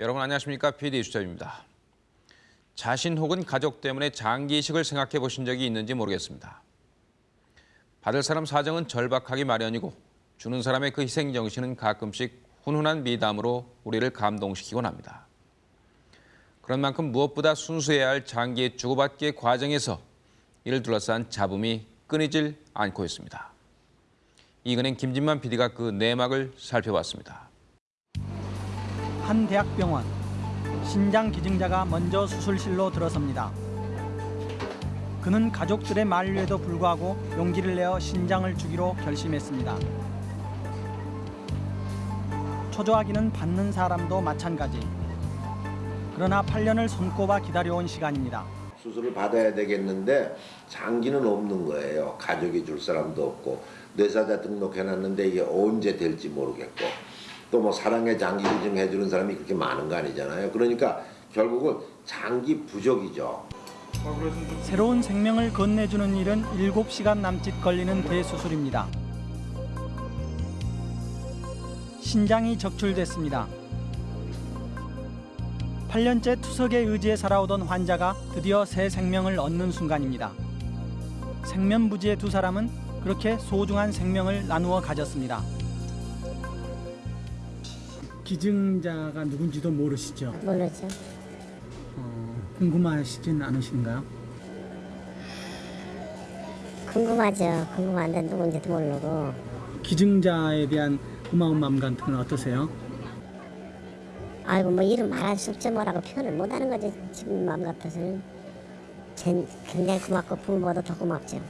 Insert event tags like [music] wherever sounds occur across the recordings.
여러분 안녕하십니까? PD 수첩입니다. 자신 혹은 가족 때문에 장기 이식을 생각해 보신 적이 있는지 모르겠습니다. 받을 사람 사정은 절박하기 마련이고 주는 사람의 그 희생 정신은 가끔씩 훈훈한 미담으로 우리를 감동시키곤 합니다. 그런 만큼 무엇보다 순수해야 할 장기 주고받기의 과정에서 이를 둘러싼 잡음이 끊이질 않고 있습니다. 이근행 김진만 PD가 그 내막을 살펴봤습니다. 한 대학병원 신장 기증자가 먼저 수술실로 들어섭니다. 그는 가족들의 만류에도 불구하고 용기를 내어 신장을 주기로 결심했습니다. 초조하기는 받는 사람도 마찬가지. 그러나 8년을 손꼽아 기다려온 시간입니다. 수술을 받아야 되겠는데 장기는 없는 거예요. 가족이 줄 사람도 없고 뇌사자 등록해놨는데 이게 언제 될지 모르겠고 또 뭐 사랑의 장기 기증 해주는 사람이 그렇게 많은 거 아니잖아요. 그러니까 결국은 장기 부족이죠. 새로운 생명을 건네주는 일은 7시간 남짓 걸리는 대수술입니다. 신장이 적출됐습니다. 8년째 투석의 의지에 살아오던 환자가 드디어 새 생명을 얻는 순간입니다. 생면부지의 두 사람은 그렇게 소중한 생명을 나누어 가졌습니다. 기증자가 누군지도 모르시죠? 모르죠. 궁금하시진 않으신가요? 궁금하죠. 궁금한데 누군지도 모르고. 기증자에 대한 고마운 마음 같은 건 어떠세요? 아이고 뭐 이름 말할 수 없죠 뭐라고 표현을 못하는 거지 지금 마음 같아서는 전 굉장히 고맙고 부모보다 더 고맙죠.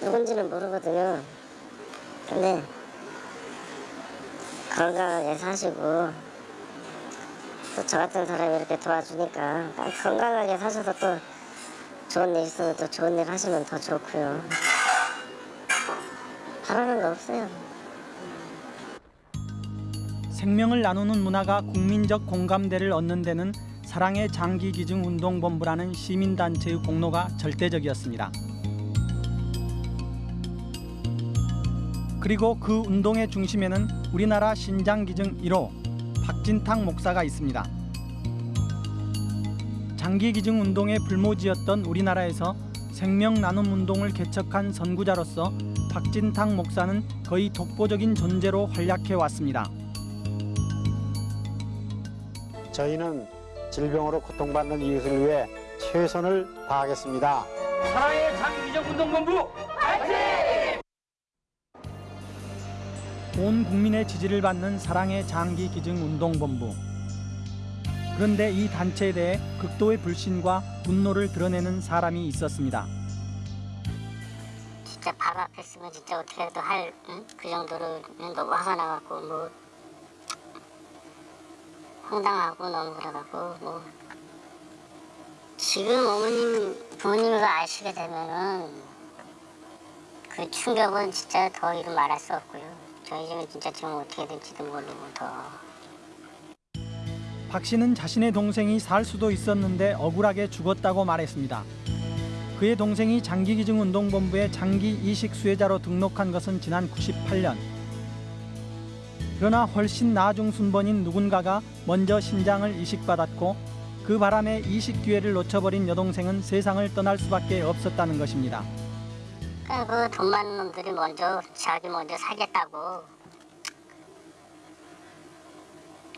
누군지는 모르거든요. 근데 건강하게 사시고 또 저 같은 사람이 이렇게 도와주니까 건강하게 사셔서 또 좋은 일 있으면 또 좋은 일 하시면 더 좋고요. 바라는 거 없어요. 생명을 나누는 문화가 국민적 공감대를 얻는 데는 사랑의 장기 기증 운동 본부라는 시민단체의 공로가 절대적이었습니다. 그리고 그 운동의 중심에는 우리나라 신장 기증 1호 박진탁 목사가 있습니다. 장기 기증 운동의 불모지였던 우리나라에서 생명 나눔 운동을 개척한 선구자로서 박진탁 목사는 거의 독보적인 존재로 활약해 왔습니다. 저희는 질병으로 고통받는 이웃을 위해 최선을 다하겠습니다. 사랑의 장기기적 운동본부 온 국민의 지지를 받는 사랑의 장기 기증 운동본부. 그런데 이 단체에 대해 극도의 불신과 분노를 드러내는 사람이 있었습니다. 진짜 바로 앞에 있으면 진짜 어떻게라도 할그 정도로 너무 화가 나갖고 뭐 황당하고 너무 그래갖고 뭐 지금 어머님 부모님과 아시게 되면은 그 충격은 진짜 더 이루 말할 수 없고요. 저희 집은 진짜 지금 어떻게 될지도 모르고 더 박 씨는 자신의 동생이 살 수도 있었는데 억울하게 죽었다고 말했습니다. 그의 동생이 장기기증운동본부의 장기 이식 수혜자로 등록한 것은 지난 98년. 그러나 훨씬 나중 순번인 누군가가 먼저 신장을 이식받았고 그 바람에 이식 기회를 놓쳐버린 여동생은 세상을 떠날 수밖에 없었다는 것입니다. 그돈 많은 놈들이 먼저 자기 먼저 살겠다고.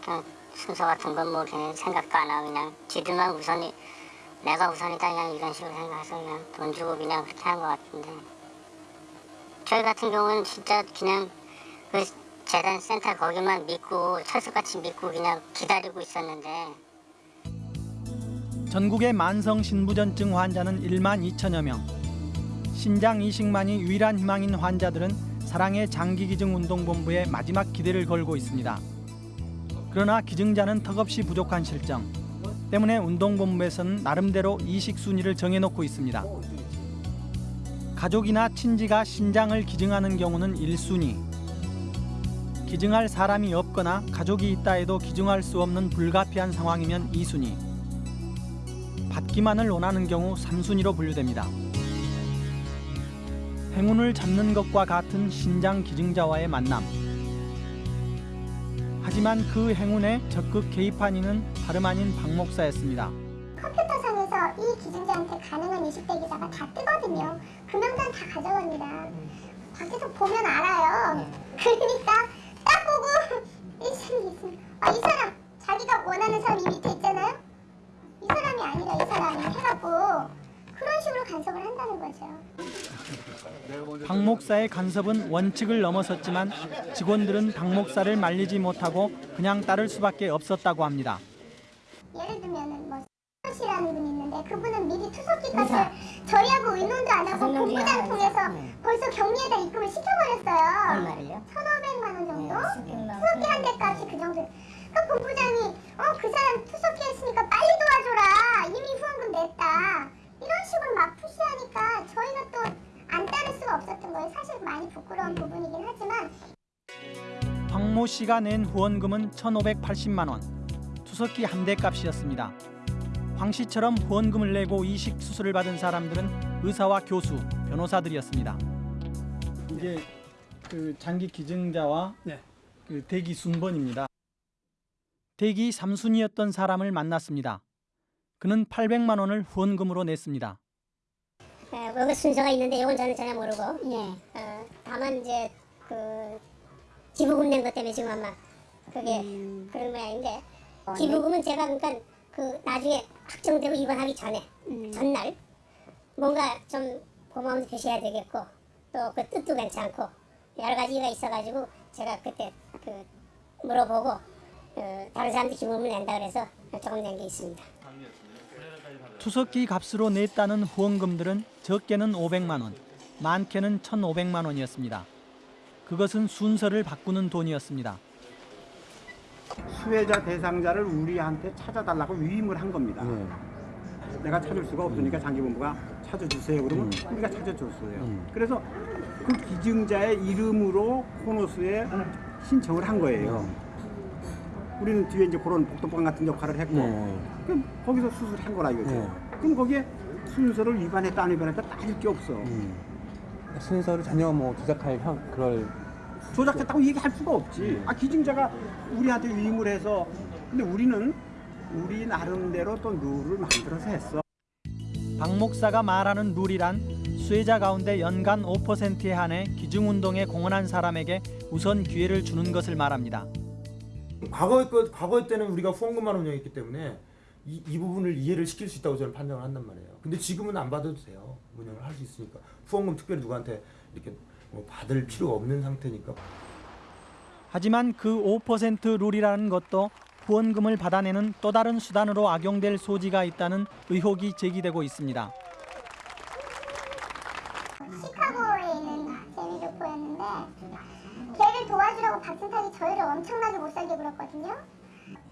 그냥 순서 같은 건 뭐 그냥 생각도 안 하고 그냥 지들만 우선이 내가 우선이다 그냥 이런 식으로 생각해서 그냥 돈 주고 그냥 그렇게 한 것 같은데. 저희 같은 경우는 진짜 그냥 그 재단 센터 거기만 믿고 철수같이 믿고 그냥 기다리고 있었는데. 전국의 만성 신부전증 환자는 1만 2천여 명. 신장 이식만이 유일한 희망인 환자들은 사랑의 장기기증운동본부에 마지막 기대를 걸고 있습니다. 그러나 기증자는 턱없이 부족한 실정 때문에 운동본부에서는 나름대로 이식 순위를 정해놓고 있습니다. 가족이나 친지가 신장을 기증하는 경우는 1순위. 기증할 사람이 없거나 가족이 있다 해도 기증할 수 없는 불가피한 상황이면 2순위. 받기만을 원하는 경우 3순위로 분류됩니다. 행운을 잡는 것과 같은 신장 기증자와의 만남. 하지만 그 행운에 적극 개입한 이는 다름 아닌 박 목사였습니다. 컴퓨터상에서 이 기증자한테 가능한 20대 기자가 다 뜨거든요. 그 명단 다 가져갑니다. 밖에서 보면 알아요. 그러니까 딱 보고 [laughs] 이 사람이 있습니다. 아, 이 사람 자기가 원하는 사람이 밑에 있잖아요. 이 사람이 아니라 이 사람이 해갖고 그런 식으로 간섭을 한다는 거죠. 박 목사의 간섭은 원칙을 넘어섰지만 직원들은 박 목사를 말리지 못하고 그냥 따를 수밖에 없었다고 합니다. 예를 들면은 뭐 씨라는 분이 있는데 그분은 미리 투석기값을 저희하고 의논도 안 하고 본부장 통해서 벌써 경리에다 입금을 시켜버렸어요. 얼마를요? 1,500만 원 정도? 네, 투석기 한 대 값이 그 정도. 그 본부장이 어 그 사람 투석기 했으니까 빨리 도와줘라. 이미 후원금 냈다. 이런 식으로 막 푸시하니까 저희가 또 안 따를 수가 없었던 거예요. 사실 많이 부끄러운 부분이긴 하지만 황모 씨가 낸 후원금은 1,580만 원. 투석기 한 대 값이었습니다. 황 씨처럼 후원금을 내고 이식 수술을 받은 사람들은 의사와 교수, 변호사들이었습니다. 이게 그 장기 기증자와 그 대기 순번입니다. 대기 3순위였던 사람을 만났습니다. 그는 800만 원을 후원금으로 냈습니다. 예, 그 순서가 있는데 이건 저는 전혀 모르고 예. 어, 다만 이제 그 기부금 낸 것 때문에 지금 아마 그게 음. 그런 모양인데 어, 기부금은 제가 그러니까 그 나중에 확정되고 입원하기 전에 음. 전날 뭔가 좀 고마움을 표시해야 되겠고 또 그 뜻도 괜찮고 여러 가지가 있어가지고 제가 그때 그 물어보고 어, 다른 사람들 기부금을 낸다 그래서 조금 낸 게 있습니다. 투석기 값으로 냈다는 후원금들은 적게는 500만 원, 많게는 1,500만 원이었습니다. 그것은 순서를 바꾸는 돈이었습니다. 수혜자 대상자를 우리한테 찾아달라고 위임을 한 겁니다. 내가 찾을 수가 없으니까 장기본부가 찾아주세요. 그러면 우리가 찾아줬어요. 그래서 그 기증자의 이름으로 코노스에 신청을 한 거예요. 우리는 뒤에 이제 그런 복도방 같은 역할을 했고, 그럼 거기서 수술한 거라 이거죠. 그럼 거기에 순서를 위반했다 안 위반했다 따질 게 없어. 순서를 전혀 뭐 조작할 형 그럴 조작했다고 얘기할 수가 없지. 아 기증자가 우리한테 위임을 해서 근데 우리는 우리 나름대로 또 룰을 만들어서 했어. 박 목사가 말하는 룰이란 수혜자 가운데 연간 5%에 한해 기증운동에 공헌한 사람에게 우선 기회를 주는 것을 말합니다. 과거의 것 과거의 때는 우리가 후원금만 운영했기 때문에 이, 이 부분을 이해를 시킬 수 있다고 저는 판단을 한단 말이에요. 근데 지금은 안 받아도 돼요. 운영을 할 수 있으니까 후원금 특별히 누구한테 이렇게 뭐 받을 필요가 없는 상태니까. 하지만 그 5% 룰이라는 것도 후원금을 받아내는 또 다른 수단으로 악용될 소지가 있다는 의혹이 제기되고 있습니다. 시카고에 있는 재미교포였는데 걔를 도와주라고 박진탁이 저희를 엄청나게 못살게 굴었거든요.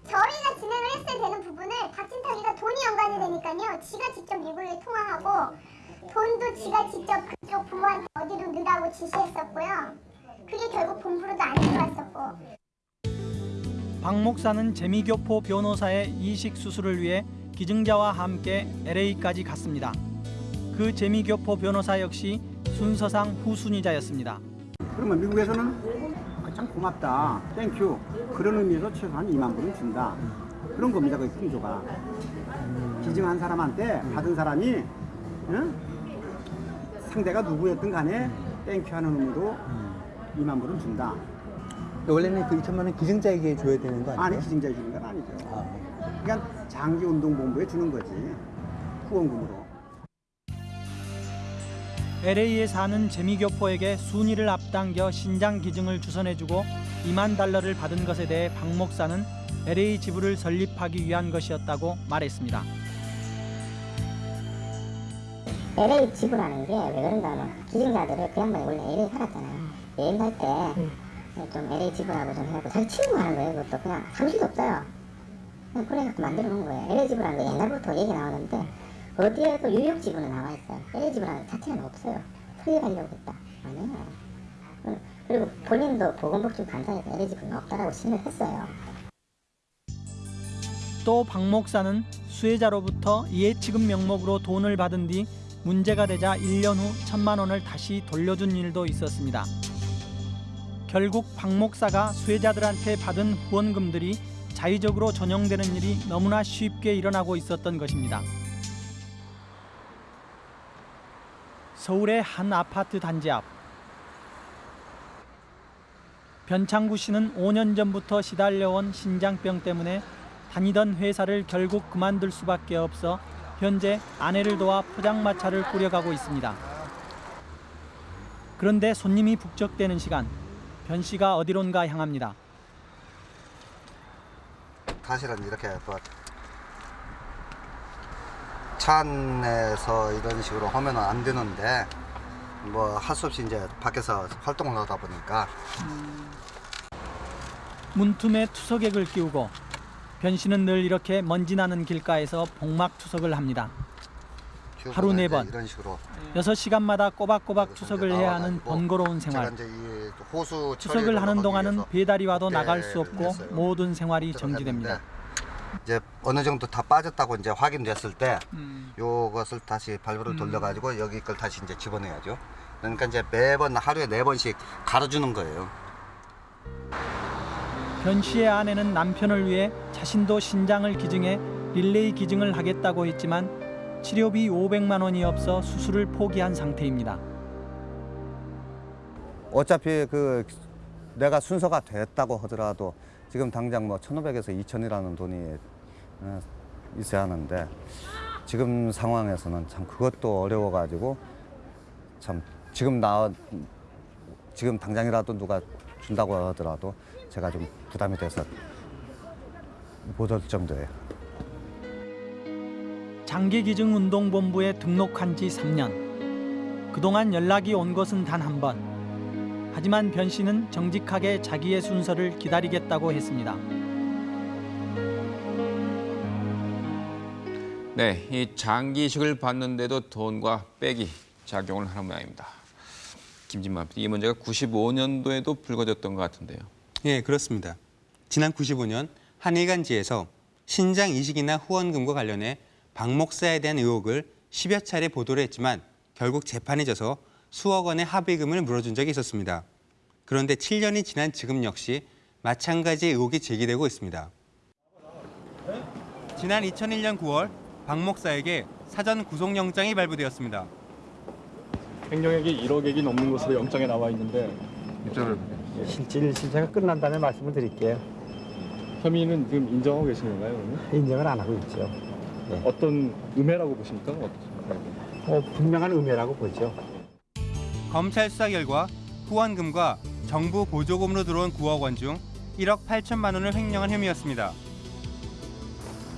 저희가 진행을 했어야 되는 부분을 박진탁이가 돈이 연관이 되니까요. 지가 직접 미국에 통화하고 돈도 지가 직접 그쪽 부모한테 어디로 넣으라고 지시했었고요. 그게 결국 본부로도 안 들어갔었고 박 목사는 재미교포 변호사의 이식 수술을 위해 기증자와 함께 LA까지 갔습니다. 그 재미교포 변호사 역시 순서상 후순위자였습니다. 그러면 미국에서는 아, 참 고맙다, thank you 그런 의미에서 최소한 2만 불은 준다. 그런 겁니다. 그 풍조가 기증한 사람한테 받은 사람이 응? 상대가 누구였든 간에 thank you 하는 의미로 2만 불은 준다. 원래는 그 2천만 원 기증자에게 줘야 되는 거 아니에요? 아니 기증자에 주는 건 아니죠. 아, 그러니까 장기운동본부에 주는 거지 후원금으로. LA에 사는 재미교포에게 순위를 앞당겨 신장 기증을 주선해주고 2만 달러를 받은 것에 대해 박 목사는 LA 지부를 설립하기 위한 것이었다고 말했습니다. LA 지부라는 게 왜 그런가 하면 기증자들을 그 양반이 원래 LA 살았잖아요. 여행 갈 때좀 LA 지부라고 좀 해갖고 자기 친구 하는 거예요. 그것도 그냥 사무실도 없어요. 그냥 그래갖고 만들어 놓은 거예요. LA 지부라는 게 옛날부터 얘기 나오는데 어디에도 뉴욕 지부는 나와 있어요. LA 것 자체는 없어요. 투입하려고 했다. 아니에요. 어, 그리고 본인도 보건복지부 간사에서 LA 지부는 없다라고 신을 했어요. 또 박 목사는 수혜자로부터 예치금 명목으로 돈을 받은 뒤 문제가 되자 1년 후 천만 원을 다시 돌려준 일도 있었습니다. 결국 박 목사가 수혜자들한테 받은 후원금들이 자의적으로 전용되는 일이 너무나 쉽게 일어나고 있었던 것입니다. 서울의 한 아파트 단지 앞. 변창구 씨는 5년 전부터 시달려온 신장병 때문에 다니던 회사를 결국 그만둘 수밖에 없어 현재 아내를 도와 포장마차를 꾸려가고 있습니다. 그런데 손님이 북적대는 시간, 변 씨가 어디론가 향합니다. 사실은 이렇게 또 차 안에서 이런 식으로 하면 안 되는데 뭐 할 수 없이 이제 밖에서 활동을 하다 보니까 문틈에 투석액을 끼우고 변 씨는 늘 이렇게 먼지 나는 길가에서 복막 투석을 합니다. 하루 네 번, 여섯 시간마다 꼬박꼬박 투석을 해야 하는 번거로운 생활. 투석을 하는 동안은 배달이 와도 나갈 수 없고. 모든 생활이 정지됩니다. 이제 어느 정도 다 빠졌다고 이제 확인됐을 때 음. 요것을 다시 발부를 돌려가지고 여기 걸 다시 이제 집어넣어야죠. 그러니까 이제 매번 하루에 네 번씩 갈아주는 거예요. 변 씨의 아내는 남편을 위해 자신도 신장을 기증해 릴레이 기증을 하겠다고 했지만 치료비 500만 원이 없어 수술을 포기한 상태입니다. 어차피 그 내가 순서가 됐다고 하더라도 지금 당장 뭐 1,500에서 2,000이라는 돈이 어, 있어야 하는데 지금 상황에서는 참 그것도 어려워가지고 참 지금 나 지금 당장이라도 누가 준다고 하더라도 제가 좀 부담이 돼서 못올 정도예요. 장기기증운동본부에 등록한 지 3년. 그동안 연락이 온 것은 단 한 번. 하지만 변 씨는 정직하게 자기의 순서를 기다리겠다고 했습니다. 네, 이 장기식을 받는데도 돈과 백이 작용을 하는 모양입니다. 김진만 PD, 이 문제가 95년도에도 불거졌던 것 같은데요. 예, 그렇습니다. 지난 95년 한일간지에서 신장 이식이나 후원금과 관련해 박 목사에 대한 의혹을 10여 차례 보도를 했지만 결국 재판에 져서 수억 원의 합의금을 물어준 적이 있었습니다. 그런데 7년이 지난 지금 역시 마찬가지의 의혹이 제기되고 있습니다. 지난 2001년 9월 박 목사에게 사전 구속영장이 발부되었습니다. 횡령액이 1억액이 넘는 것으로 영장에 나와 있는데 입장을 실질 심사가 끝난 다음에 말씀을 드릴게요. 혐의는 지금 인정하고 계신 건가요? 그러면? 인정을 안 하고 있죠. 어떤 음해라고 보십니까? 어, 분명한 음해라고 보죠. 검찰 수사 결과 후원금과 정부 보조금으로 들어온 9억 원 중 1억 8천만 원을 횡령한 혐의였습니다.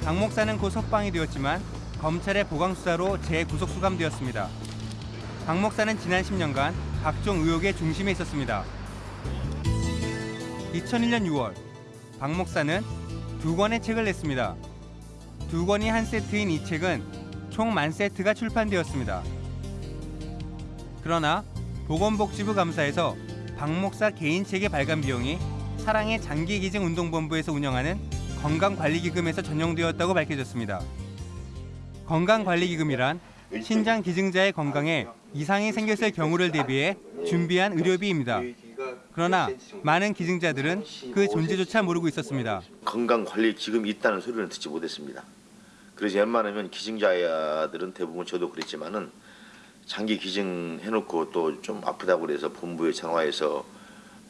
박 목사는 곧 석방이 되었지만 검찰의 보강 수사로 재구속 수감되었습니다. 박 목사는 지난 10년간 각종 의혹의 중심에 있었습니다. 2001년 6월 박 목사는 두 권의 책을 냈습니다. 두 권이 한 세트인 이 책은 총 만 세트가 출판되었습니다. 그러나 보건복지부 감사에서 박 목사 개인 책의 발간 비용이 사랑의 장기기증운동본부에서 운영하는 건강관리기금에서 전용되었다고 밝혀졌습니다. 건강관리기금이란 신장 기증자의 건강에 이상이 생겼을 경우를 대비해 준비한 의료비입니다. 그러나 많은 기증자들은 그 존재조차 모르고 있었습니다. 건강관리 기금이 있다는 소리는 듣지 못했습니다. 그래서 웬만하면 기증자들은 대부분 저도 그랬지만은 장기 기증 해놓고 또 좀 아프다고 그래서 본부에 전화해서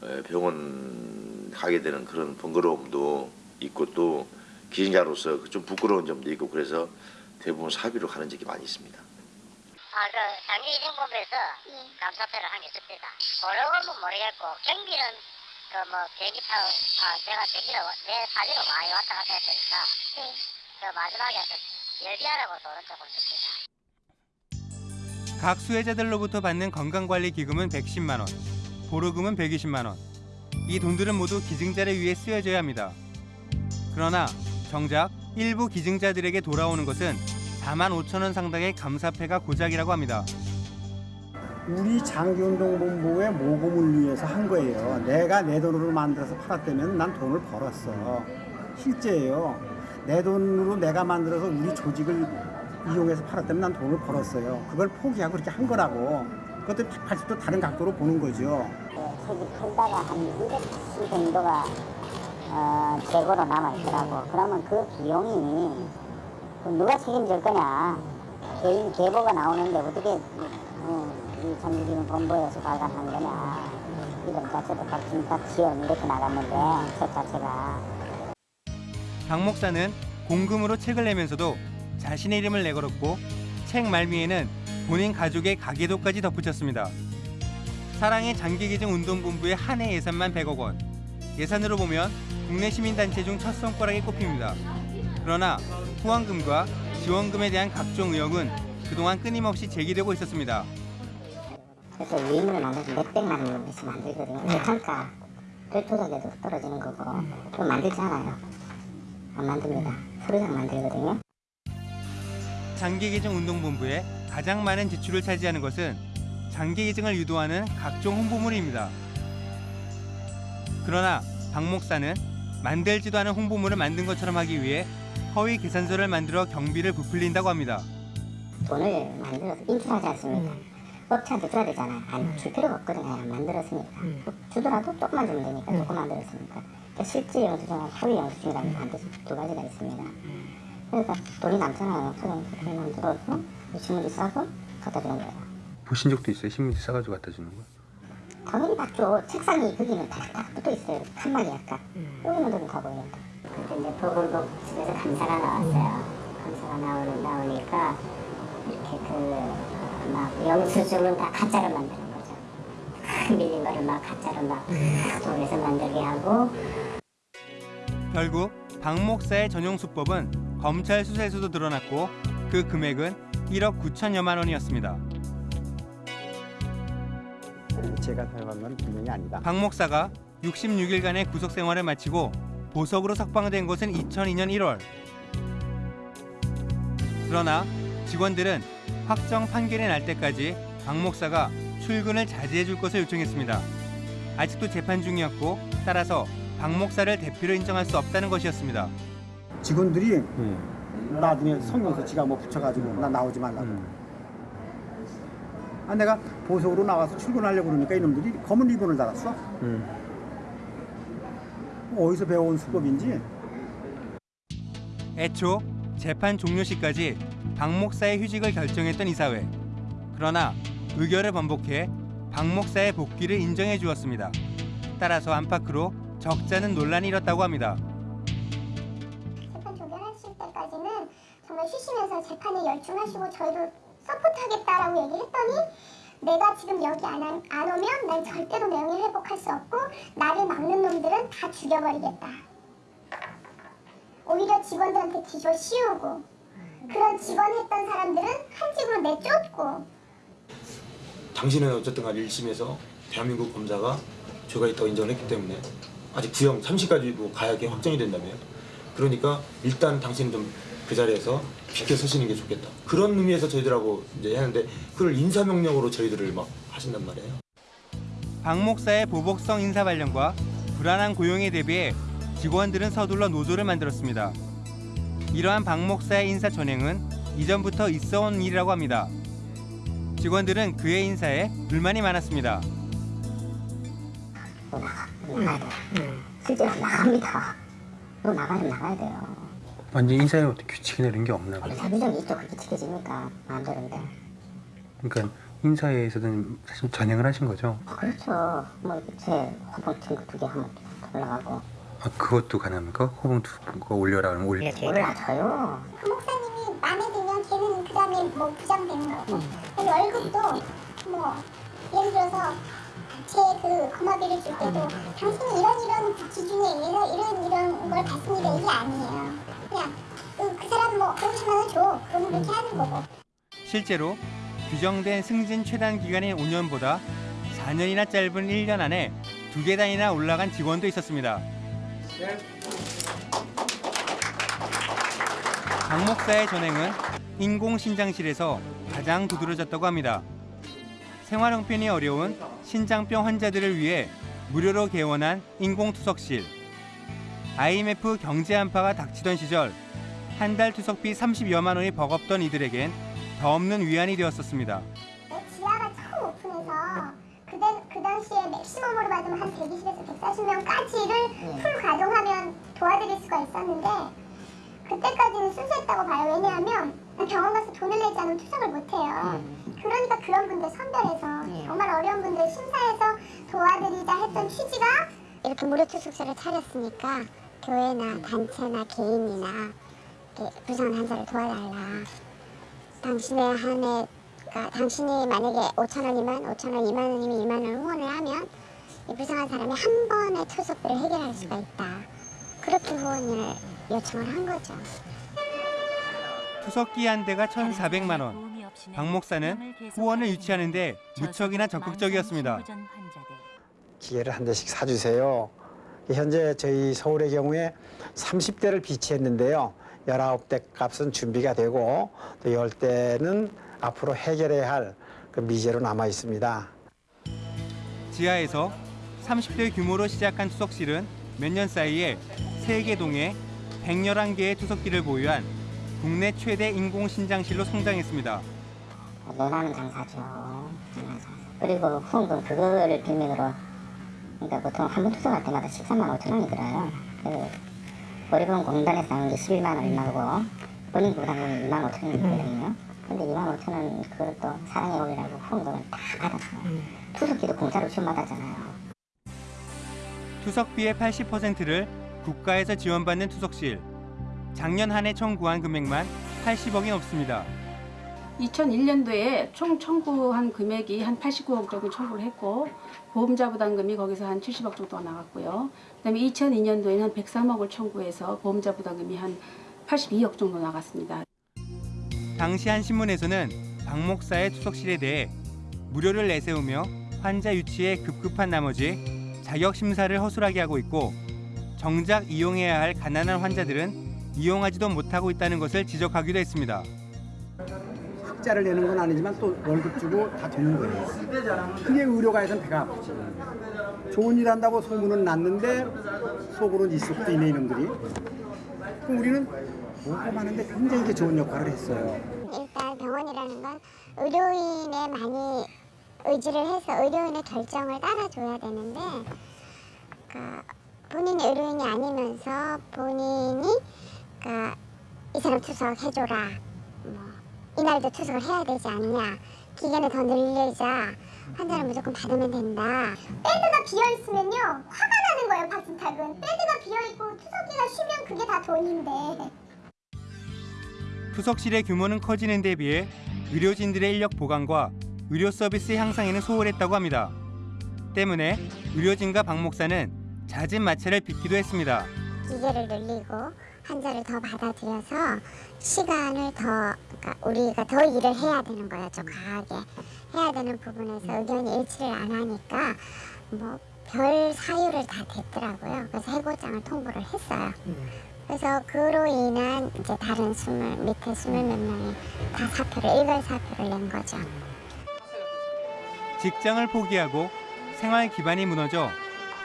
에, 병원 가게 되는 그런 번거로움도 있고 또 기증자로서 좀 부끄러운 점도 있고 그래서 대부분 사비로 가는 적이 많이 있습니다. 아, 그 장기 기증본부에서 감사패를 한 게 있습니다. 모르고는 모르겠고 경비는 그뭐 비행기 타고 아 제가 비행기로 내 사지로 많이 왔다 갔다 했으니까 그 마지막에 그 열비하라고 돈을 조금 줍니다. 각 수혜자들로부터 받는 건강관리기금은 110만 원, 보조금은 120만 원. 이 돈들은 모두 기증자를 위해 쓰여져야 합니다. 그러나 정작 일부 기증자들에게 돌아오는 것은 4만 5천 원 상당의 감사패가 고작이라고 합니다. 우리 장기운동본부의 모금을 위해서 한 거예요. 내가 내 돈으로 만들어서 팔았다면 난 돈을 벌었어. 실제예요. 내 돈으로 내가 만들어서 우리 조직을 이용해서 팔았다면 난 돈을 벌었어요. 그걸 포기하고 그렇게 한 거라고. 그것도 180도 다른 각도로 보는 거죠. 저기 팔다가 한 200씩 정도가 어, 재고로 남아있더라고. 그러면 그 비용이 그 누가 책임질 거냐. 개인 계보가 나오는데 어떻게 어, 이 장기기능 본부에서 발간한 거냐. 이름 자체도 박진탁 지원 이렇게 나갔는데 책 자체가. 박 목사는 공금으로 책을 내면서도 자신의 이름을 내걸었고 책 말미에는 본인 가족의 가계도까지 덧붙였습니다. 사랑의 장기기증 운동본부의 한 해 예산만 100억 원. 예산으로 보면 국내 시민단체 중 첫 손가락에 꼽힙니다. 그러나 후원금과 지원금에 대한 각종 의혹은 그동안 끊임없이 제기되고 있었습니다. 그래서 위임을 만들어서 몇백만 원씩 만들거든요. 근데 단가 별도덕에도 떨어지는 거고 그거 만들지 않아요. 안 만듭니다. 서류상 만들거든요. 장기기증 운동본부에 가장 많은 지출을 차지하는 것은 장기기증을 유도하는 각종 홍보물입니다. 그러나 박 목사는 만들지도 않은 홍보물을 만든 것처럼 하기 위해 허위 계산서를 만들어 경비를 부풀린다고 합니다. 돈을 만들어서 인출하지 않습니까? 업체한테 줘야 되잖아요. 아니, 줄 필요가 없거든요. 그냥 만들었으니까. 주더라도 조금만 주면 되니까 조금 만 들었으니까. 그러니까 실제 영수증하고 허위 영수증이라는 반드시 두 가지가 있습니다. 그러니까 돈이 남잖아요. 소장 돈이 만들어서 신문지 싸고 갖다 주는 거예요. 보신 적도 있어요? 신문지 싸가지고 갖다 주는 거? 당연히 봤죠. 책상이 거기는 다, 다 붙어 있어요. 칸막이 약간. 여기는 조금 가 보인다. 그때 이제 보건복지에서 감사가 나왔어요. 감사가 나오, 나오니까 이렇게 그 막 영수증은 다 가짜로 만드는 거죠. 밀린 거를 막 가짜로 막 돈에서 만들게 하고 결국 박 목사의 전용 수법은 검찰 수사에서도 드러났고 그 금액은 1억 9천여만 원이었습니다. 제가 사용한 건 분명히 아니다. 박 목사가 66일간의 구속 생활을 마치고 보석으로 석방된 것은 2002년 1월. 그러나 직원들은 확정 판결이 날 때까지 박 목사가 출근을 자제해 줄 것을 요청했습니다. 아직도 재판 중이었고 따라서 박 목사를 대표로 인정할 수 없다는 것이었습니다. 직원들이 나중에 성명서 지가 뭐 붙여가지고 나 나오지 말라고. 아, 내가 보석으로 나와서 출근하려고 그러니까 이놈들이 검은 리본을 달았어. 어디서 배워온 수법인지. 애초 재판 종료 시까지 박 목사의 휴직을 결정했던 이사회. 그러나 의결을 번복해 박 목사의 복귀를 인정해 주었습니다. 따라서 안팎으로 적잖은 논란이 일었다고 합니다. 정말 쉬시면서 재판에 열중하시고 저희를 서포트하겠다라고 얘기를 했더니 내가 지금 여기 안, 안 오면 난 절대로 명예 회복할 수 없고 나를 막는 놈들은 다 죽여버리겠다. 오히려 직원들한테 기조 씌우고 그런 직원 했던 사람들은 한 집으로 내쫓고 당신은 어쨌든 간에 1심에서 대한민국 검사가 죄가 있다고 인정을 했기 때문에 아직 구형 3심까지도 가야게 확정이 된다며요. 그러니까 일단 당신은 좀 그 자리에서 비켜 서시는 게 좋겠다. 그런 의미에서 저희들하고 이제 하는데 그걸 인사명령으로 저희들을 막 하신단 말이에요. 박 목사의 보복성 인사 발령과 불안한 고용에 대비해 직원들은 서둘러 노조를 만들었습니다. 이러한 박 목사의 인사 전행은 이전부터 있어온 일이라고 합니다. 직원들은 그의 인사에 불만이 많았습니다. 나가야 돼. 실제로 나갑니다. 너 나가면 나가야 돼요. 완전 인사에 어떤 규칙이나 이런 게 없나 봐요. 자기적이 있죠. 그렇게 지켜지니까 마음대로인데. 그러니까 인사에서는 사실 전행을 하신 거죠? 그렇죠. 뭐제 호봉 친구 두개 하면 올라가고. 아, 그것도 가능합니까? 호봉 두거 올려라 그러면 올려. 올라져요. 그 목사님이 마음에 들면 걔는 그 다음에 뭐 부장되는 거고 그리고 월급도 뭐 예를 들어서 제그 거마비를 줄 때도 당신이 이런 이런 기준에 의해서 이런 이런 걸 받습니다 이게 아니에요 그, 뭐 50만 원 줘 그러면 그렇게 하는 거고 실제로 규정된 승진 최단 기간인 5년보다 4년이나 짧은 1년 안에 두 계단이나 올라간 직원도 있었습니다. 박 목사의 전행은 인공신장실에서 가장 두드러졌다고 합니다. 생활 형편이 어려운 신장병 환자들을 위해 무료로 개원한 인공투석실. IMF 경제 한파가 닥치던 시절 한 달 투석비 30여만 원이 버겁던 이들에겐 더 없는 위안이 되었었습니다. 지하가 처음 오픈해서 그때 그 당시에 maximum으로 봤을 한 120에서 140명까지를 풀 가동하면 도와드릴 수가 있었는데 그때까지는 순수했다고 봐요. 왜냐하면 병원 가서 돈을 내지 않으면 투석을 못해요. 그러니까 그런 분들 선별해서 정말 어려운 분들 심사해서 도와드리자 했던 취지가 이렇게 무료 투숙소를 차렸으니까 교회나 단체나 개인이나 불쌍한 환자를 도와달라. 당신의 한 해가 당신이 만약에 5천 원이면 5천 원, 2만 원이면 2만 원 후원을 하면 이 불쌍한 사람이 한 번의 투숙비를 해결할 수가 있다. 그렇게 후원을 요청을 한 거죠. 투석기 한 대가 1,400만 원. 박 목사는 후원을 유치하는데 무척이나 적극적이었습니다. 기계를 한 대씩 사주세요. 현재 저희 서울의 경우에 30대를 비치했는데요. 19대 값은 준비가 되고 또 10대는 앞으로 해결해야 할 그 미제로 남아 있습니다. 지하에서 30대 규모로 시작한 투석실은 몇 년 사이에 세개 동에 111개의 투석기를 보유한 국내 최대 인공신장실로 성장했습니다. 논하는 장사죠. 그리고 후원금 그거를 빌민으로 그러니까 보통 한번 투석할 때마다 13만 5천 원이 들어요. 그 고리보험공단에서 나오는 게 11만 얼마고 본인 부담금이 2만 5천 원이거든요. 근데 2만 5천 원 그것도 사랑의 복이라고 후원금을 다 받았어요. 투석기도 공짜로 지원받았잖아요. 투석비의 80%를 국가에서 지원받는 투석실. 작년 한 해 청구한 금액만 80억이 넘습니다. 2001년도에 총 청구한 금액이 한 89억 정도 청구를 했고 보험자 부담금이 거기서 한 70억 정도가 나갔고요. 그 다음에 2002년도에는 한 103억을 청구해서 보험자 부담금이 한 82억 정도 나갔습니다. 당시 한 신문에서는 박 목사의 투석실에 대해 무료를 내세우며 환자 유치에 급급한 나머지 자격 심사를 허술하게 하고 있고 정작 이용해야 할 가난한 환자들은 이용하지도 못하고 있다는 것을 지적하기도 했습니다. 흑자를 내는 건 아니지만 또 월급 주고 다 되는 거예요. 그게 의료가에선 배가 아프지. 좋은 일 한다고 소문은 났는데 속으로는 있을 때네 이놈들이. 그럼 우리는 모금하는데 굉장히 이게 좋은 역할을 했어요. 일단 병원이라는 건 의료인에 많이 의지를 해서 의료인의 결정을 따라줘야 되는데 그러니까 본인이 의료인이 아니면서 본인이 그러니까 이 사람 투석해줘라 뭐 이날도 투석을 해야 되지 않냐. 기간을 더 늘리자 환자는 무조건 받으면 된다. bed가 비어 있으면요 화가 나는 거예요 박진탁은. bed가 비어 있고 투석기가 쉬면 그게 다 돈인데. 투석실의 규모는 커지는 데 비해 의료진들의 인력 보강과 의료 서비스 향상에는 소홀했다고 합니다. 때문에 의료진과 박 목사는 잦은 마찰을 빚기도 했습니다. 기계를 늘리고 환자를 더 받아들여서 시간을 더 그러니까 우리가 더 일을 해야 되는 거예요. 좀 과하게 해야 되는 부분에서 의견이 일치를 안 하니까 뭐 별 사유를 다 댔더라고요. 그래서 해고장을 통보를 했어요. 그래서 그로 인한 이제 다른 스물 밑에 스물 몇 명이 다 사표를 일괄 사표를 낸 거죠. 직장을 포기하고 생활 기반이 무너져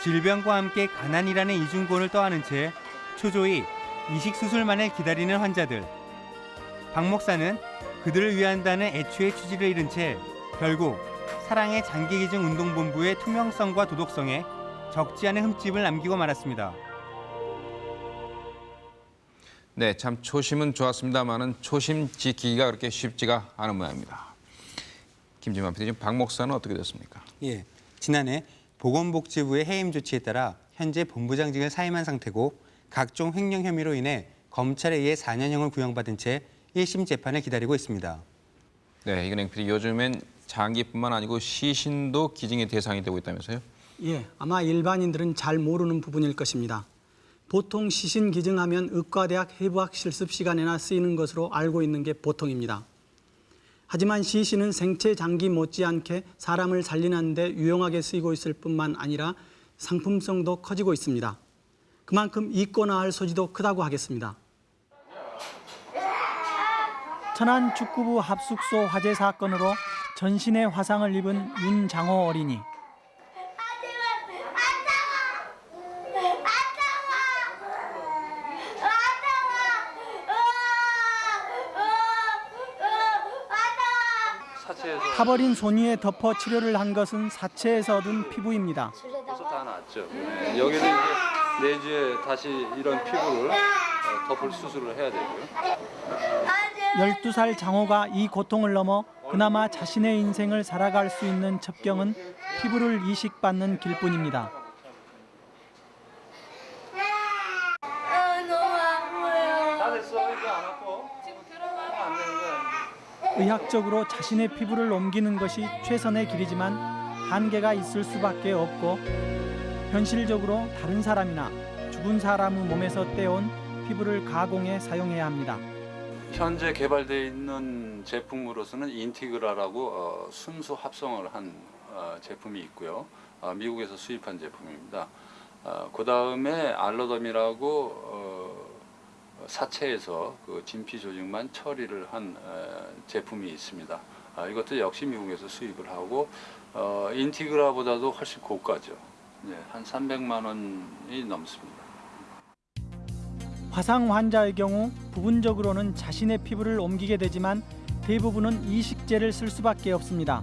질병과 함께 가난이라는 이중권을 떠안은 채 초조히 이식 수술만을 기다리는 환자들. 박 목사는 그들을 위한다는 애초의 취지를 잃은 채 결국 사랑의 장기기증 운동본부의 투명성과 도덕성에 적지 않은 흠집을 남기고 말았습니다. 네, 참 초심은 좋았습니다만은 초심 지키기가 그렇게 쉽지가 않은 모양입니다. 김지만 PD, 지금 박 목사는 어떻게 됐습니까? 예, 지난해 보건복지부의 해임 조치에 따라 현재 본부장직을 사임한 상태고 각종 횡령 혐의로 인해 검찰에 의해 4년형을 구형받은 채 1심 재판을 기다리고 있습니다. 네, 이근행 PD, 요즘엔 장기뿐만 아니고 시신도 기증의 대상이 되고 있다면서요? 예, 아마 일반인들은 잘 모르는 부분일 것입니다. 보통 시신 기증하면 의과대학 해부학 실습 시간에나 쓰이는 것으로 알고 있는 게 보통입니다. 하지만 시신은 생체 장기 못지않게 사람을 살리는 데 유용하게 쓰이고 있을 뿐만 아니라 상품성도 커지고 있습니다. 그만큼 이권화할 소지도 크다고 하겠습니다. 천안 축구부 합숙소 화재 사건으로 전신에 화상을 입은 윤장호 어린이. 타버린 손 위에 덮어 치료를 한 것은 사체에서 얻은 피부입니다. 없죠. 여기는 이제 내주에 다시 이런 피부를 어, 덮을 수술을 해야 되고요. 12살 장호가 이 고통을 넘어 그나마 자신의 인생을 살아갈 수 있는 첩경은 피부를 이식받는 길뿐입니다. 의학적으로 자신의 피부를 옮기는 것이 최선의 길이지만 한계가 있을 수밖에 없고 현실적으로 다른 사람이나 죽은 사람의 몸에서 떼온 피부를 가공해 사용해야 합니다. 현재 개발되어 있는 제품으로서는 인티그라라고 어, 순수 합성을 한 어, 제품이 있고요. 어, 미국에서 수입한 제품입니다. 어, 그 다음에 알로덤이라고 어, 사체에서 그 진피 조직만 처리를 한 어, 제품이 있습니다. 아, 이것도 역시 미국에서 수입을 하고 어, 인티그라보다도 훨씬 고가죠. 네, 한 300만 원이 넘습니다. 화상 환자의 경우 부분적으로는 자신의 피부를 옮기게 되지만 대부분은 이식제를 쓸 수밖에 없습니다.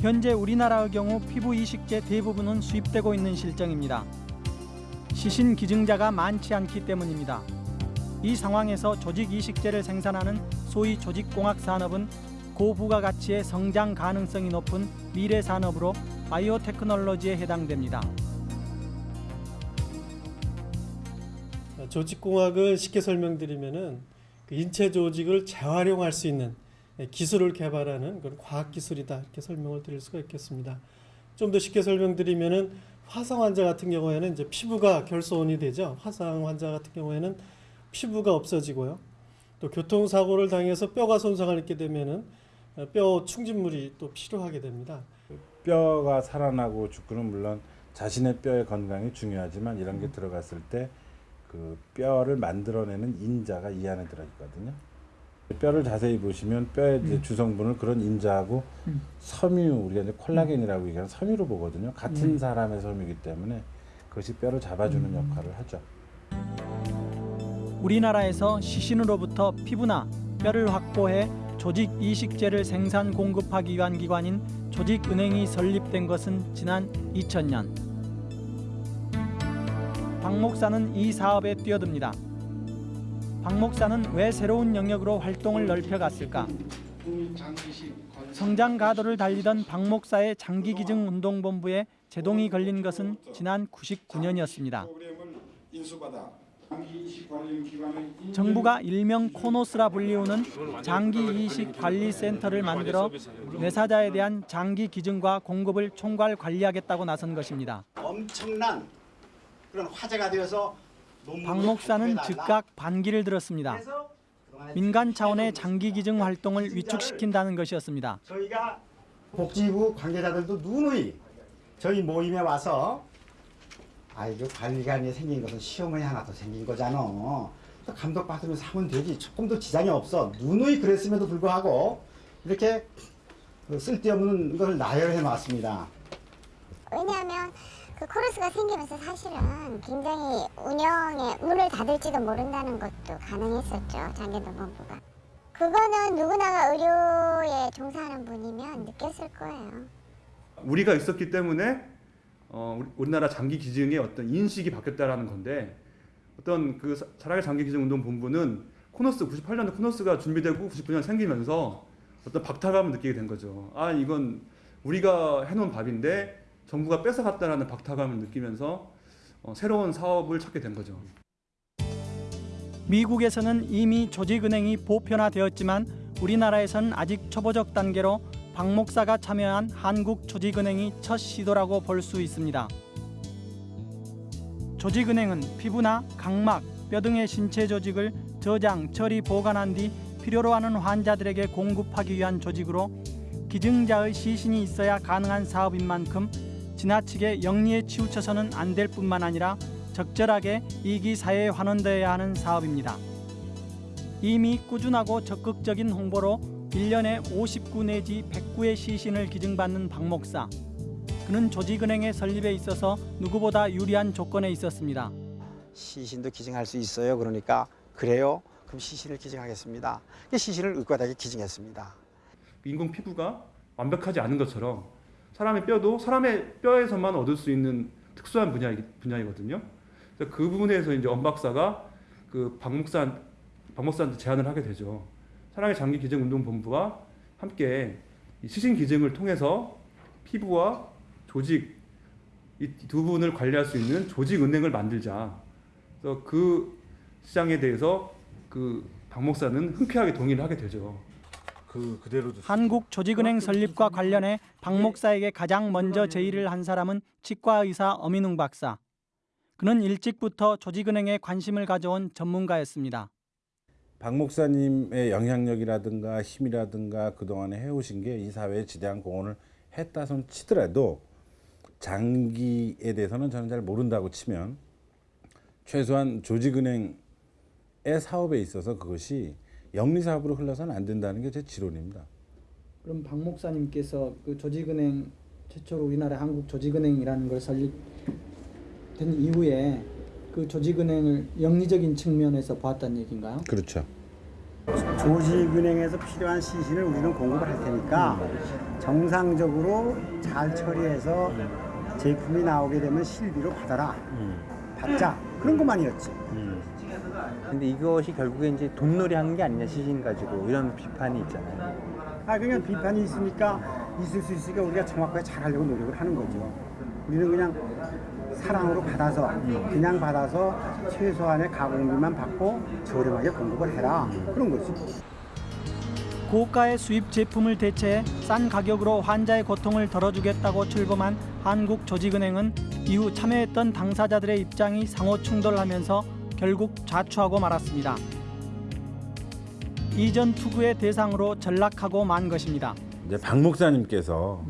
현재 우리나라의 경우 피부 이식제 대부분은 수입되고 있는 실정입니다. 시신 기증자가 많지 않기 때문입니다. 이 상황에서 조직 이식제를 생산하는 소위 조직공학 산업은 고부가가치의 성장 가능성이 높은 미래 산업으로 바이오 테크놀로지에 해당됩니다. 조직공학을 쉽게 설명드리면은 그 인체 조직을 재활용할 수 있는 기술을 개발하는 그런 과학 기술이다 이렇게 설명을 드릴 수가 있겠습니다. 좀 더 쉽게 설명드리면은 화상 환자 같은 경우에는 이제 피부가 결손이 되죠. 화상 환자 같은 경우에는 피부가 없어지고요. 또 교통사고를 당해서 뼈가 손상을 입게 되면은 뼈 충진물이 또 필요하게 됩니다. 뼈가 살아나고 죽고는 물론 자신의 뼈의 건강이 중요하지만 이런 게 들어갔을 때 그 뼈를 만들어내는 인자가 이 안에 들어있거든요. 뼈를 자세히 보시면 뼈의 이제 주성분을 그런 인자하고 섬유 우리가 이제 콜라겐이라고 얘기하는 섬유로 보거든요. 같은 음. 사람의 섬유이기 때문에 그것이 뼈를 잡아주는 역할을 하죠. 우리나라에서 시신으로부터 피부나 뼈를 확보해 조직 이식제를 생산 공급하기 위한 기관인 조직은행이 설립된 것은 지난 2000년. 박 목사는 이 사업에 뛰어듭니다. 박 목사는 왜 새로운 영역으로 활동을 넓혀갔을까? 성장 가도를 달리던 박 목사의 장기기증 운동본부에 제동이 걸린 것은 지난 99년이었습니다. 정부가 일명 코노스라 불리우는 장기 이식 관리 센터를 만들어 뇌사자에 대한 장기 기증과 공급을 총괄 관리하겠다고 나선 것입니다. 엄청난 그런 화제가 되어서 박 목사는 즉각 반기를 들었습니다. 민간 차원의 장기 기증 활동을 위축시킨다는 것이었습니다. 저희가 복지부 관계자들도 누누이 저희 모임에 와서 아이고 관리관이 생긴 것은 시어머니 하나 더 생긴 거잖아. 또 감독받으면서 하면 되지. 조금 더 지장이 없어. 누누이 그랬음에도 불구하고 이렇게 그 쓸데없는 것을 나열해 놨습니다. 왜냐하면 그 코러스가 생기면서 사실은 굉장히 운영에 문을 닫을지도 모른다는 것도 가능했었죠 장기노본부가 그거는 누구나가 의료에 종사하는 분이면 느꼈을 거예요 우리가 있었기 때문에 어, 우리- 우리나라 장기 기증의 어떤 인식이 바뀌었다라는 건데 어떤 그 사- 사랑의 장기 기증 운동 본부는 코너스 98년도 코너스가 준비되고 99년 생기면서 어떤 박탈감을 느끼게 된 거죠. 아 이건 우리가 해놓은 밥인데 정부가 뺏어갔다라는 박탈감을 느끼면서 어, 새로운 사업을 찾게 된 거죠. 미국에서는 이미 조직은행이 보편화되었지만 우리나라에서는 아직 초보적 단계로 박 목사가 참여한 한국조직은행이 첫 시도라고 볼 수 있습니다. 조직은행은 피부나 각막, 뼈 등의 신체 조직을 저장, 처리, 보관한 뒤 필요로 하는 환자들에게 공급하기 위한 조직으로 기증자의 시신이 있어야 가능한 사업인 만큼 지나치게 영리에 치우쳐서는 안 될 뿐만 아니라 적절하게 이기 사회에 환원되어야 하는 사업입니다. 이미 꾸준하고 적극적인 홍보로 1년에 59 내지 109의 시신을 기증받는 박 목사. 그는 조직은행의 설립에 있어서 누구보다 유리한 조건에 있었습니다. 시신도 기증할 수 있어요. 그러니까 그래요. 그럼 시신을 기증하겠습니다. 그 시신을 의과대학에 기증했습니다. 인공 피부가 완벽하지 않은 것처럼 사람의 뼈도 사람의 뼈에서만 얻을 수 있는 특수한 분야 분야이거든요. 그래서 그 부분에서 이제 엄 박사가 그 박목산 박목사한테 제안을 하게 되죠. 사랑의 장기 기증 운동 본부와 함께 이 시신 기증을 통해서 피부와 조직 이 두 부분을 관리할 수 있는 조직 은행을 만들자. 그래서 그 시장에 대해서 그 박 목사는 흔쾌하게 동의를 하게 되죠. 그 그대로 한국 조직은행 설립과 관련해 박 목사에게 가장 먼저 제의를 한 사람은 치과 의사 어민웅 박사. 그는 일찍부터 조직은행에 관심을 가져온 전문가였습니다. 박 목사님의 영향력이라든가 힘이라든가 그동안에 해오신 게 이 사회에 지대한 공헌을 했다 손 치더라도 장기에 대해서는 저는 잘 모른다고 치면 최소한 조직은행의 사업에 있어서 그것이 영리 사업으로 흘러서는 안 된다는 게 제 지론입니다. 그럼 박 목사님께서 그 조직은행 최초로 우리나라 한국 조직은행이라는 걸 설립된 이후에 그 조직은행을 영리적인 측면에서 보았다는 얘기인가요? 그렇죠. 조직은행에서 필요한 시신을 우리는 공급을 할 테니까 정상적으로 잘 처리해서 제품이 나오게 되면 실비로 받아라. 받자. 그런 것만이었지. 근데 이것이 결국에 이제 돈놀이 하는 게 아니냐 시신 가지고 이런 비판이 있잖아요. 아 그냥 비판이 있으니까 있을 수 있으니까 우리가 정확하게 잘 하려고 노력을 하는 거죠. 우리는 그냥 사랑으로 받아서 그냥 받아서 최소한의 가공비만 받고 저렴하게 공급을 해라 그런 거지. 고가의 수입 제품을 대체해 싼 가격으로 환자의 고통을 덜어주겠다고 출범한 한국조직은행은 이후 참여했던 당사자들의 입장이 상호 충돌하면서 결국 자초하고 말았습니다. 이전 투구의 대상으로 전락하고 만 것입니다. 이제 박 목사님께서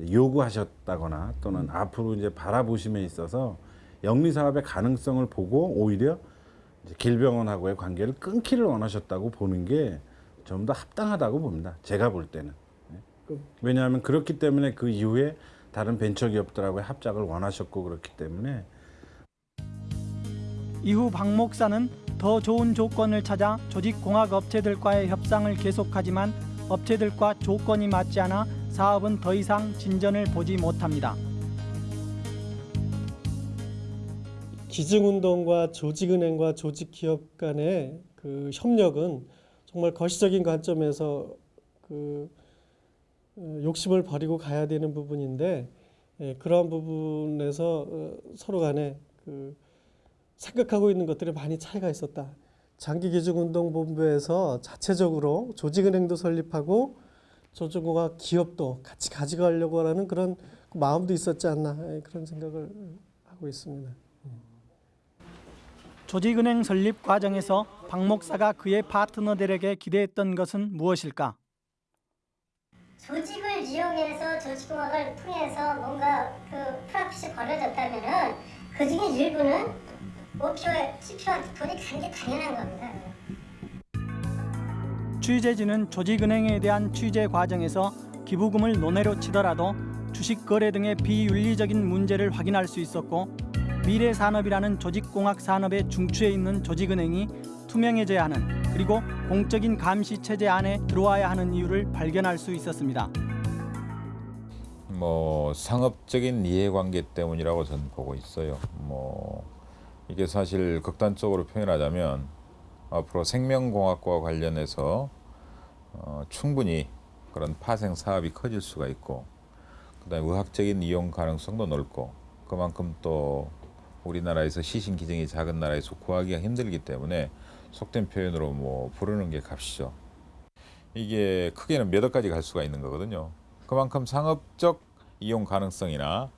요구하셨다거나 또는 앞으로 이제 바라보심에 있어서 영리 사업의 가능성을 보고 오히려 길병원하고의 관계를 끊기를 원하셨다고 보는 게 좀 더 합당하다고 봅니다. 제가 볼 때는. 왜냐하면 그렇기 때문에 그 이후에 다른 벤처기업들하고의 합작을 원하셨고 그렇기 때문에 이후 박 목사는 더 좋은 조건을 찾아 조직공학 업체들과의 협상을 계속하지만 업체들과 조건이 맞지 않아 사업은 더 이상 진전을 보지 못합니다. 기증운동과 조직은행과 조직기업 간의 그 협력은 정말 거시적인 관점에서 그 어, 욕심을 버리고 가야 되는 부분인데 예, 그러한 부분에서 어, 서로 간에 그 생각하고 있는 것들이 많이 차이가 있었다. 장기기증운동본부에서 자체적으로 조직은행도 설립하고 조직공학 기업도 같이 가져가려고 하는 그런 마음도 있었지 않나 예, 그런 생각을 하고 있습니다. 조직은행 설립 과정에서 박 목사가 그의 파트너들에게 기대했던 것은 무엇일까? 조직을 이용해서 조직공학을 통해서 뭔가 그 프라핏이 벌어졌다면 은 그 중에 일부는 목표에 지표한테 돈이 가는 게 당연한 겁니다. 취재진은 조직은행에 대한 취재 과정에서 기부금을 논외로 치더라도 주식 거래 등의 비윤리적인 문제를 확인할 수 있었고 미래 산업이라는 조직공학 산업의 중추에 있는 조직은행이 투명해져야 하는 그리고 공적인 감시 체제 안에 들어와야 하는 이유를 발견할 수 있었습니다. 뭐 상업적인 이해관계 때문이라고 저는 보고 있어요. 뭐 이게 사실 극단적으로 표현하자면 앞으로 생명공학과 관련해서 어, 충분히 그런 파생 사업이 커질 수가 있고 그다음에 의학적인 이용 가능성도 넓고 그만큼 또 우리나라에서 시신 기증이 작은 나라에서 구하기가 힘들기 때문에 속된 표현으로 뭐 부르는 게 값이죠. 이게 크게는 몇 억까지 갈 수가 있는 거거든요. 그만큼 상업적 이용 가능성이나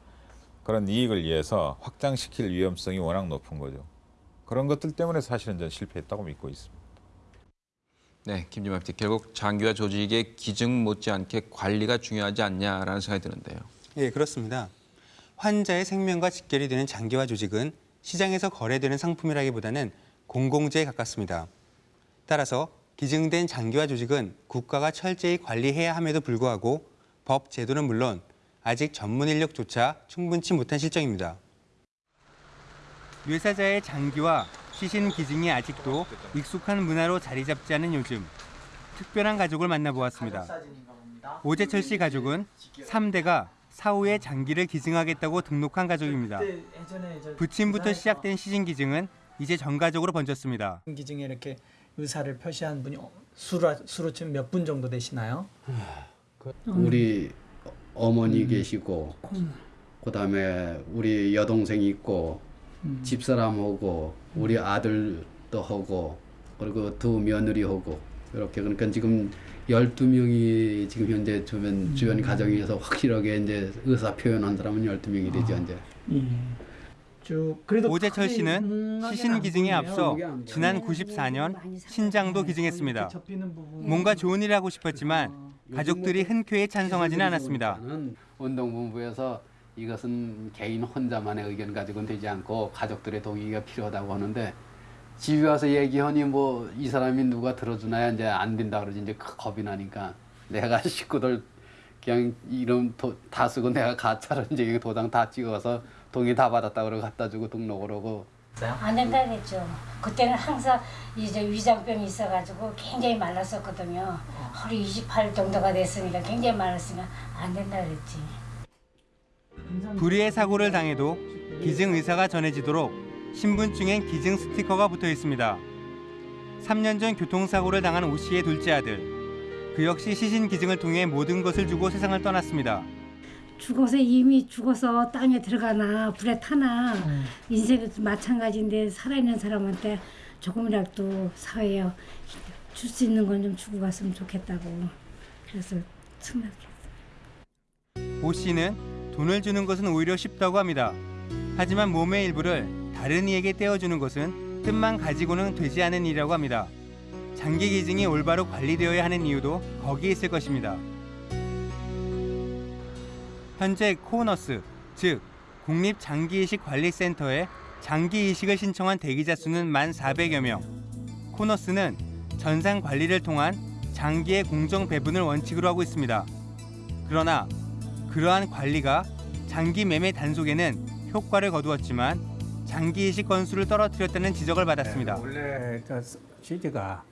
그런 이익을 위해서 확장시킬 위험성이 워낙 높은 거죠. 그런 것들 때문에 사실은 전 실패했다고 믿고 있습니다. 네, 김지만 PD 결국 장기와 조직의 기증 못지않게 관리가 중요하지 않냐라는 생각이 드는데요. 예, 그렇습니다. 환자의 생명과 직결이 되는 장기와 조직은 시장에서 거래되는 상품이라기보다는 공공재에 가깝습니다. 따라서 기증된 장기와 조직은 국가가 철저히 관리해야 함에도 불구하고 법 제도는 물론 아직 전문 인력조차 충분치 못한 실정입니다. 뇌사자의 장기와 시신 기증이 아직도 익숙한 문화로 자리 잡지 않은 요즘 특별한 가족을 만나보았습니다. 오재철 씨 가족은 3대가 사후에 장기를 기증하겠다고 등록한 가족입니다. 부친부터 시작된 시신 기증은 이제 전 가족으로 번졌습니다. 기증에 이렇게 의사를 표시한 분이 수로 수로 치면 몇 분 정도 되시나요? 우리 어머니 계시고 그 다음에 우리 여동생이 있고 집사람하고 우리 아들도 하고 그리고 두 며느리하고 이렇게 그러니까 지금 12명이 지금 현재 주변 주변 가정에서 확실하게 이제 의사 표현한 사람은 12명이 되죠 이제. 쭉 그래도 오재철 씨는 시신 안 기증에. 앞서 지난 94년 신장도 기증했습니다. 뭔가 좋은 일을 하고 싶었지만 가족들이 흔쾌히 찬성하지는 않았습니다. 운동본부에서 이것은 개인 혼자만의 의견 가지고는 되지 않고 가족들의 동의가 필요하다고 하는데 집에 와서 얘기하니 뭐 이 사람이 누가 들어주나야 이제 안 된다 그러지 이제 그 겁이 나니까 내가 [laughs] 식구들 그냥 이름 도, 다 쓰고 내가 가짜로 이제 도장 다 찍어서 동의 다 받았다 그러고 갖다 주고 등록을 하고 안 된다 그랬죠. 그때는 항상 이제 위장병이 있어가지고 굉장히 말랐었거든요. 허리 28 정도가 됐으니까 굉장히 말랐으면 안 된다 그랬지. 불의의 사고를 당해도 기증 의사가 전해지도록 신분증엔 기증 스티커가 붙어 있습니다. 3년 전 교통사고를 당한 오 씨의 둘째 아들. 그 역시 시신 기증을 통해 모든 것을 주고 세상을 떠났습니다. 죽어서 이미 죽어서 땅에 들어가나 불에 타나 인생은 마찬가지인데 살아있는 사람한테 조금이라도 사회에 줄 수 있는 건 좀 주고 갔으면 좋겠다고 그래서 생각했어요. 오 씨는 돈을 주는 것은 오히려 쉽다고 합니다. 하지만 몸의 일부를 다른 이에게 떼어주는 것은 뜻만 가지고는 되지 않은 일이라고 합니다. 장기 기증이 올바로 관리되어야 하는 이유도 거기에 있을 것입니다. 현재 코너스, 즉 국립장기이식관리센터에 장기 이식을 신청한 대기자 수는 만 400여 명. 코너스는 전산 관리를 통한 장기의 공정 배분을 원칙으로 하고 있습니다. 그러나 그러한 관리가 장기 매매 단속에는 효과를 거두었지만 장기 이식 건수를 떨어뜨렸다는 지적을 받았습니다. 원래 저 취지가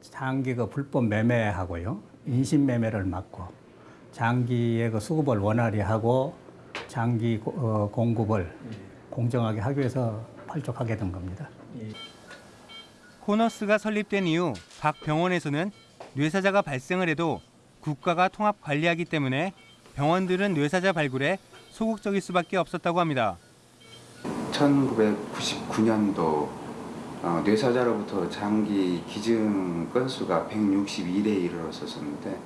장기가 불법 매매하고요, 인신 매매를 막고 장기의 그 수급을 원활히 하고 장기 고- 어, 공급을 공정하게 하기 위해서 발족하게 된 겁니다. 코너스가 설립된 이후 각 병원에서는 뇌사자가 발생을 해도 국가가 통합 관리하기 때문에 병원들은 뇌사자 발굴에 소극적일 수밖에 없었다고 합니다. 1999년도 어, 뇌사자로부터 장기 기증 건수가 162대에 이르렀었는데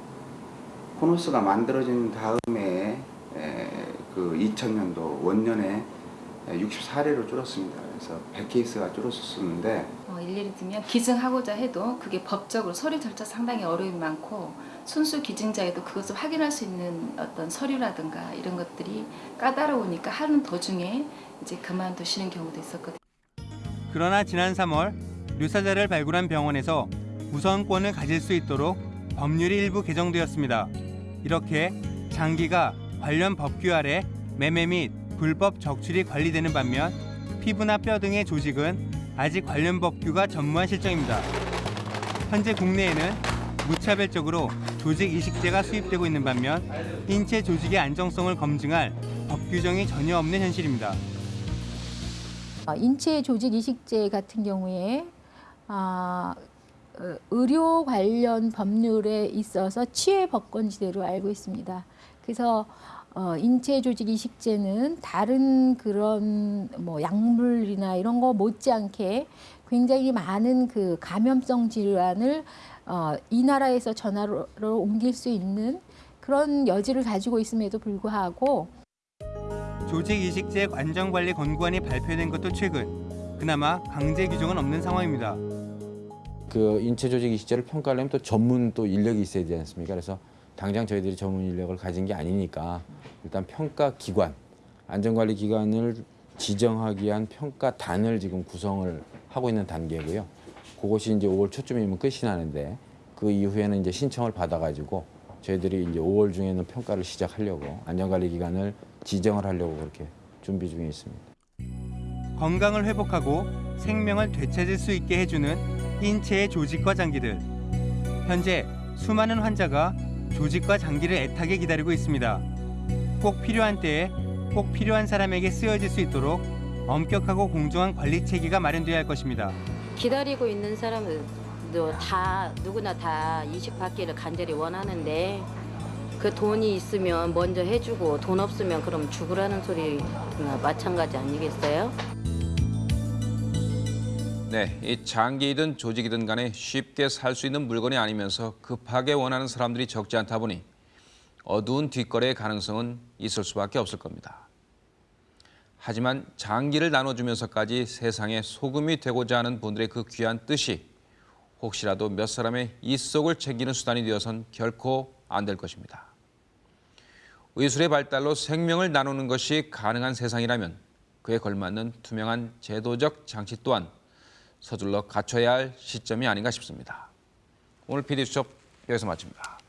코노스가 만들어진 다음에 에, 그 2000년도 원년에 64대로 줄었습니다. 그래서 100케이스가 줄었었는데 어, 일일이 들면 기증하고자 해도 그게 법적으로 서류 절차 상당히 어려움이 많고 순수 기증자에도 그것을 확인할 수 있는 어떤 서류라든가 이런 것들이 까다로우니까 하는 도중에 이제 그만두시는 경우도 있었거든요. 그러나 지난 3월 뇌사자를 발굴한 병원에서 우선권을 가질 수 있도록 법률이 일부 개정되었습니다. 이렇게 장기가 관련 법규 아래 매매 및 불법 적출이 관리되는 반면 피부나 뼈 등의 조직은 아직 관련 법규가 전무한 실정입니다. 현재 국내에는 무차별적으로 조직 이식제가 수입되고 있는 반면 인체 조직의 안정성을 검증할 법 규정이 전혀 없는 현실입니다. 어, 인체 조직 이식제 같은 경우에 아, 어, 의료 관련 법률에 있어서 치외 법권지대로 알고 있습니다. 그래서 어, 인체 조직 이식제는 다른 그런 뭐 약물이나 이런 거 못지않게 굉장히 많은 그 감염성 질환을 어, 이 나라에서 저 나라로 옮길 수 있는 그런 여지를 가지고 있음에도 불구하고 조직 이식제 관정 관리 권고안이 발표된 것도 최근. 그나마 강제 규정은 없는 상황입니다. 그 인체 조직 이식제를 평가하려면 또 전문 또 인력이 있어야 되지 않습니까? 그래서 당장 저희들이 전문 인력을 가진 게 아니니까 일단 평가 기관, 안전관리 기관을 지정하기 위한 평가단을 지금 구성을 하고 있는 단계고요. 그것이 이제 5월 초쯤이면 끝이 나는데 그 이후에는 이제 신청을 받아가지고 저희들이 이제 5월 중에는 평가를 시작하려고 안전관리 기관을 지정을 하려고 그렇게 준비 중에 있습니다. 건강을 회복하고 생명을 되찾을 수 있게 해주는 인체의 조직과 장기들. 현재 수많은 환자가 조직과 장기를 애타게 기다리고 있습니다. 꼭 필요한 때에 꼭 필요한 사람에게 쓰여질 수 있도록 엄격하고 공정한 관리 체계가 마련돼야 할 것입니다. 기다리고 있는 사람들도 다 누구나 다 이식 받기를 간절히 원하는데 그 돈이 있으면 먼저 해주고 돈 없으면 그럼 죽으라는 소리나 마찬가지 아니겠어요? 네, 이 장기이든 조직이든 간에 쉽게 살 수 있는 물건이 아니면서 급하게 원하는 사람들이 적지 않다 보니 어두운 뒷거래의 가능성은 있을 수밖에 없을 겁니다. 하지만 장기를 나눠주면서까지 세상에 소금이 되고자 하는 분들의 그 귀한 뜻이 혹시라도 몇 사람의 이속을 챙기는 수단이 되어선 결코 안 될 것입니다. 의술의 발달로 생명을 나누는 것이 가능한 세상이라면 그에 걸맞는 투명한 제도적 장치 또한 서둘러 갖춰야 할 시점이 아닌가 싶습니다. 오늘 PD수첩 여기서 마칩니다.